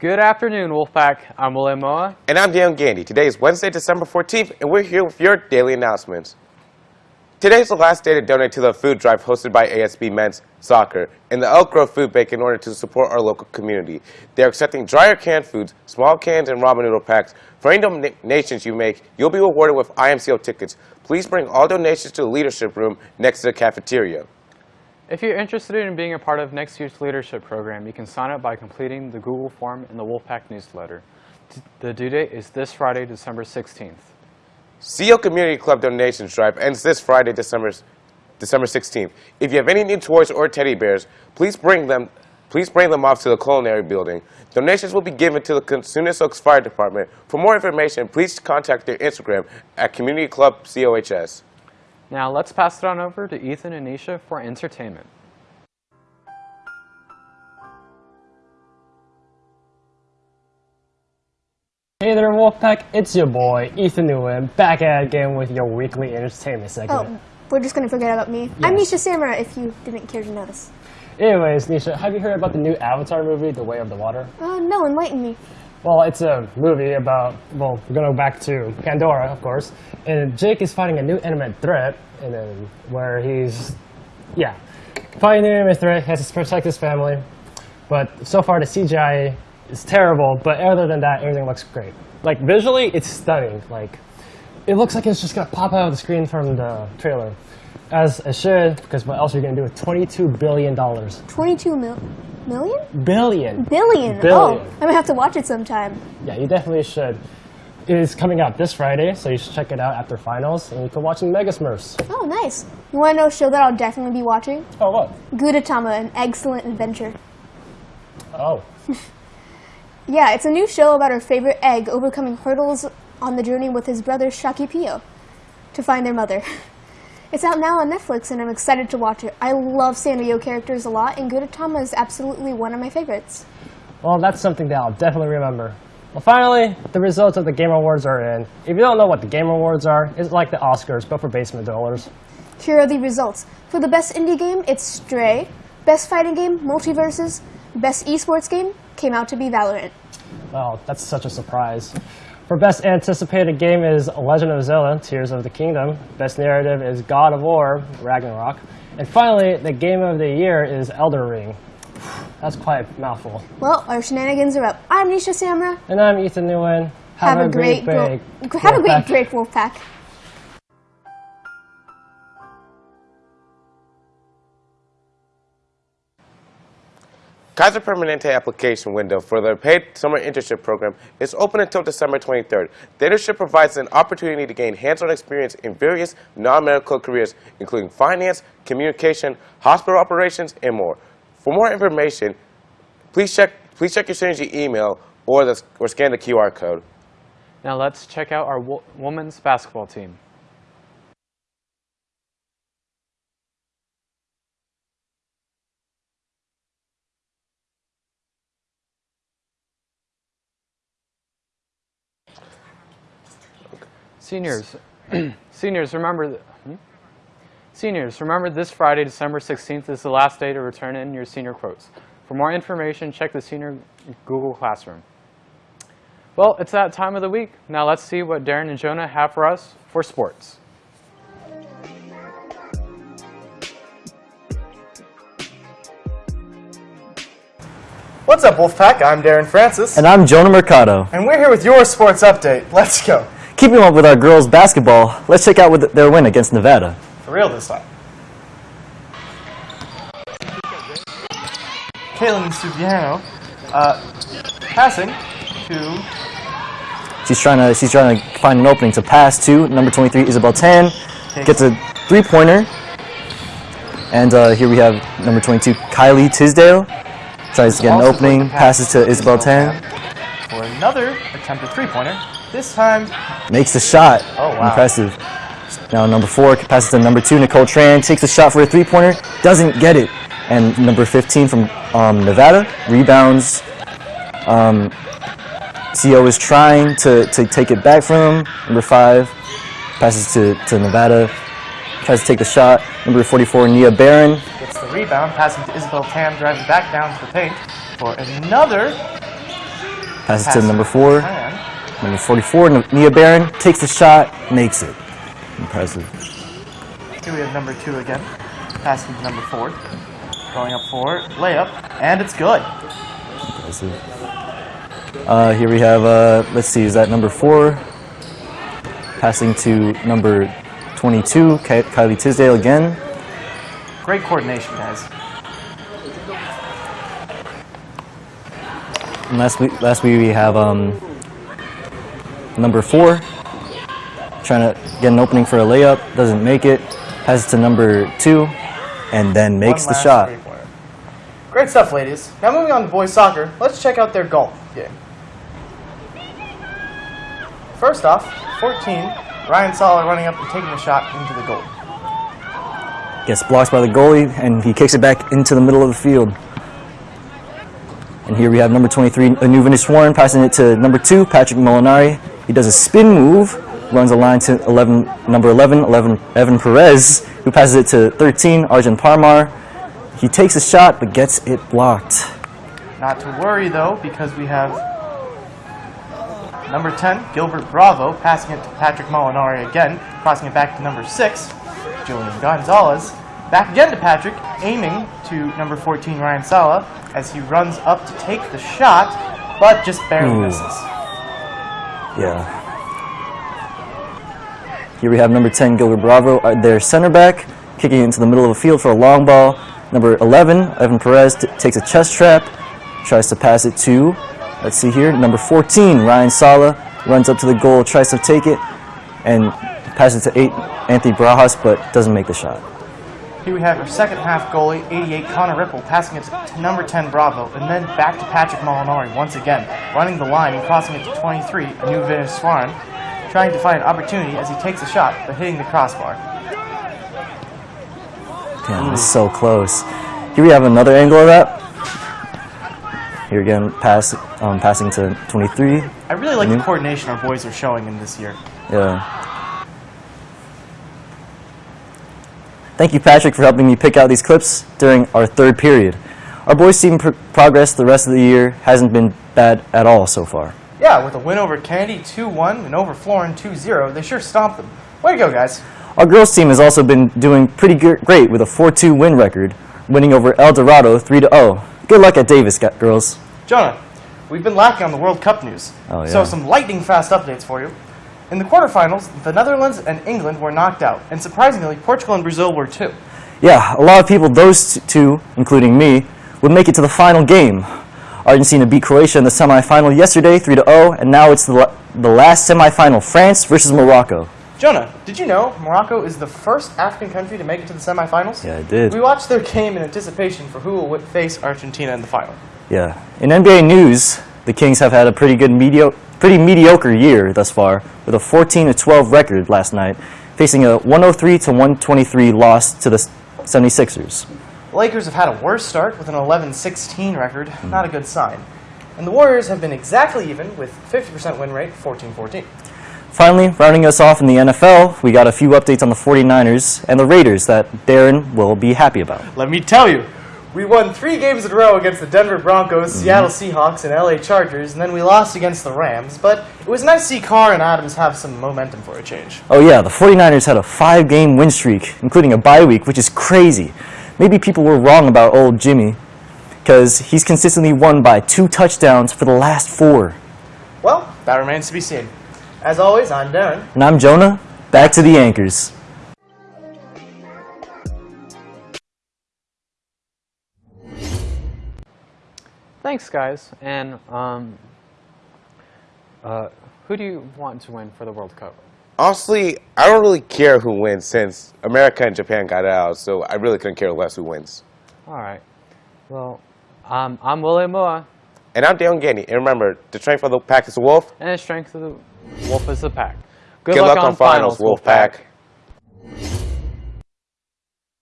Good afternoon, Wolfpack. I'm William Moa. And I'm Dan Gandy. Today is Wednesday, December 14th, and we're here with your daily announcements. Today is the last day to donate to the food drive hosted by ASB Men's Soccer and the Elk Grove Food Bank in order to support our local community. They are accepting dry or canned foods, small cans, and ramen noodle packs. For any donations you make, you'll be rewarded with IMCO tickets. Please bring all donations to the leadership room next to the cafeteria. If you're interested in being a part of next year's leadership program, you can sign up by completing the Google form in the Wolfpack newsletter. The due date is this Friday, December 16th. CO Community Club donations drive ends this Friday, December, December 16th. If you have any new toys or teddy bears, please bring them please bring them off to the culinary building. Donations will be given to the Cosumnes Oaks Fire Department. For more information, please contact their Instagram at Community Club COHS. Now let's pass it on over to Ethan and Nisha for entertainment. Hey there Wolfpack, it's your boy Ethan Nguyen back at it again with your weekly entertainment segment. Oh, we're just gonna forget about me. I'm Nisha Samara if you didn't care to notice. Anyways, Nisha, have you heard about the new Avatar movie, The Way of the Water? Uh, no, enlighten me. Well, it's a movie about, well, we're going to go back to Pandora, of course, and Jake is fighting a new enemy threat, and then where he's, yeah, fighting an enemy threat, has to protect his family, but so far the CGI is terrible, but other than that, everything looks great. Like, visually, it's stunning. Like, it looks like it's just going to pop out of the screen from the trailer. As it should, because what else are you going to do with $22 billion? 22 mil million? Billion. Billion. Oh, Billion. Oh, I'm gonna have to watch it sometime. Yeah, you definitely should. It is coming out this Friday, so you should check it out after finals, and you can watch the Mega Smurfs. Oh, nice. You want to know a show that I'll definitely be watching? Oh, what? Gudetama, an excellent adventure. Oh. yeah, it's a new show about our favorite egg overcoming hurdles on the journey with his brother Shakipiyo to find their mother. It's out now on Netflix and I'm excited to watch it. I love Sanrio characters a lot and Gudetama is absolutely one of my favorites. Well, that's something that I'll definitely remember. Well, finally, the results of the Game Awards are in. If you don't know what the Game Awards are, it's like the Oscars, but for basement dwellers. Here are the results. For the best indie game, it's Stray. Best fighting game, MultiVersus. Best esports game came out to be Valorant. Wow, that's such a surprise. For best anticipated game is Legend of Zelda, Tears of the Kingdom. Best narrative is God of War, Ragnarok. And finally, the game of the year is Elden Ring. That's quite a mouthful. Well, our shenanigans are up. I'm Nisha Samra. And I'm Ethan Nguyen. Have, have a, a, great, great break. Have a great break, Wolfpack. Kaiser Permanente application window for the paid summer internship program is open until December 23rd. The internship provides an opportunity to gain hands-on experience in various non-medical careers, including finance, communication, hospital operations, and more. For more information, please check, please check your Synergy email or, the, or scan the QR code. Now let's check out our wo women's basketball team. Seniors, seniors, remember, hmm? seniors, remember this Friday, December 16th is the last day to return in your senior quotes. For more information, check the senior Google Classroom. Well, it's that time of the week. Now let's see what Darren and Jonah have for us for sports. What's up, Wolfpack? I'm Darren Francis. And I'm Jonah Mercado. And we're here with your sports update. Let's go. Keeping up with our girls basketball, let's check out with their win against Nevada. For real this time. Kaylin Subiano, uh, passing to. She's trying to she's trying to find an opening to pass to number 23 Isabel Tan. Gets a three-pointer. And uh, here we have number 22 Kylie Tisdale. Tries to get an opening, passes to Isabel Tan. For another attempted three-pointer. This time makes the shot. Oh wow! Impressive. Now number four passes to number two Nicole Tran. Takes the shot for a three-pointer. Doesn't get it. And number 15 from um, Nevada rebounds. Um, CO is trying to, to take it back from him. Number five passes to, to Nevada. Tries to take the shot. Number 44 Nia Barron gets the rebound, passing to Isabel Tan, driving back down to the paint for another Passes Pass to number four. Number 44, N- Nia Baron takes the shot, makes it. Impressive. here we have number two again. Passing to number four. Going up four. Layup. And it's good. Impressive. Uh, here we have, uh, let's see, is that number four? Passing to number 22, Ky- Kylie Tisdale again. Great coordination, guys. And last week, last we have um, number four, trying to get an opening for a layup, doesn't make it. Passes to number two, and then makes the shot. Great stuff, ladies. Now moving on to boys soccer, let's check out their golf game. First off, 14, Ryan Sala running up and taking the shot into the goal. Gets blocked by the goalie, and he kicks it back into the middle of the field. And here we have number 23, Anuvin Sworn, passing it to number two, Patrick Molinari. He does a spin move, runs a line to 11, number 11, 11, Evan Perez, who passes it to 13, Arjun Parmar. He takes a shot, but gets it blocked. Not to worry though, because we have number 10, Gilbert Bravo, passing it to Patrick Molinari again, crossing it back to number 6, Julian Gonzalez. Back again to Patrick, aiming to number 14, Ryan Sala, as he runs up to take the shot, but just barely Ooh. misses. Yeah. Here we have number 10, Gilbert Bravo, uh, their center back, kicking into the middle of the field for a long ball. Number 11, Evan Perez, takes a chest trap, tries to pass it to, let's see here, number 14, Ryan Sala, runs up to the goal, tries to take it, and passes it to 8, Anthony Barajas, but doesn't make the shot. Here we have our second half goalie, 88, Connor Ripple, passing it to number 10, Bravo, and then back to Patrick Molinari once again, running the line and crossing it to 23, a new Swaran, trying to find an opportunity as he takes a shot, but hitting the crossbar. Damn, it's so close. Here we have another angle of that. Here again, pass, um, passing to 23. I really like the coordination our boys are showing in this year. Yeah. Thank you, Patrick, for helping me pick out these clips during our third period. Our boys' team pr- progress the rest of the year hasn't been bad at all so far. Yeah, with a win over Kennedy 2-1 and over Florin 2-0, they sure stomped them. Way to go, guys. Our girls' team has also been doing pretty great with a 4-2 win record, winning over El Dorado 3-0. Good luck at Davis, girls. Jonah, we've been lacking on the World Cup news. Oh, So some lightning fast updates for you. In the quarterfinals, the Netherlands and England were knocked out, and surprisingly, Portugal and Brazil were too. Yeah, a lot of people, those two, including me, would make it to the final game. Argentina beat Croatia in the semifinal yesterday, 3-0, and now it's the, the last semifinal, France versus Morocco. Jonah, did you know Morocco is the first African country to make it to the semifinals? Yeah, I did. We watched their game in anticipation for who will face Argentina in the final. Yeah. In NBA news, the Kings have had a pretty good medio- pretty mediocre year thus far, with a 14-12 record last night, facing a 103-123 loss to the 76ers. The Lakers have had a worse start with an 11-16 record, Hmm. not a good sign. And the Warriors have been exactly even with 50% win rate, 14-14. Finally, rounding us off in the NFL, we got a few updates on the 49ers and the Raiders that Darren will be happy about. Let me tell you, we won three games in a row against the Denver Broncos, Mm-hmm. Seattle Seahawks, and LA Chargers, and then we lost against the Rams. But it was nice to see Carr and Adams have some momentum for a change. Oh yeah, the 49ers had a five-game win streak, including a bye week, which is crazy. Maybe people were wrong about old Jimmy, because he's consistently won by two touchdowns for the last four. Well, that remains to be seen. As always, I'm Darren. And I'm Jonah, back to the anchors. Thanks, guys. And um, uh, who do you want to win for the World Cup? Honestly, I don't really care who wins since America and Japan got out, so I really couldn't care less who wins. All right. Well, um, I'm William Moore. And I'm Dale Gandy. And remember, the strength of the pack is the wolf. and the strength of the wolf is the pack. Good, Good luck on finals, Wolfpack.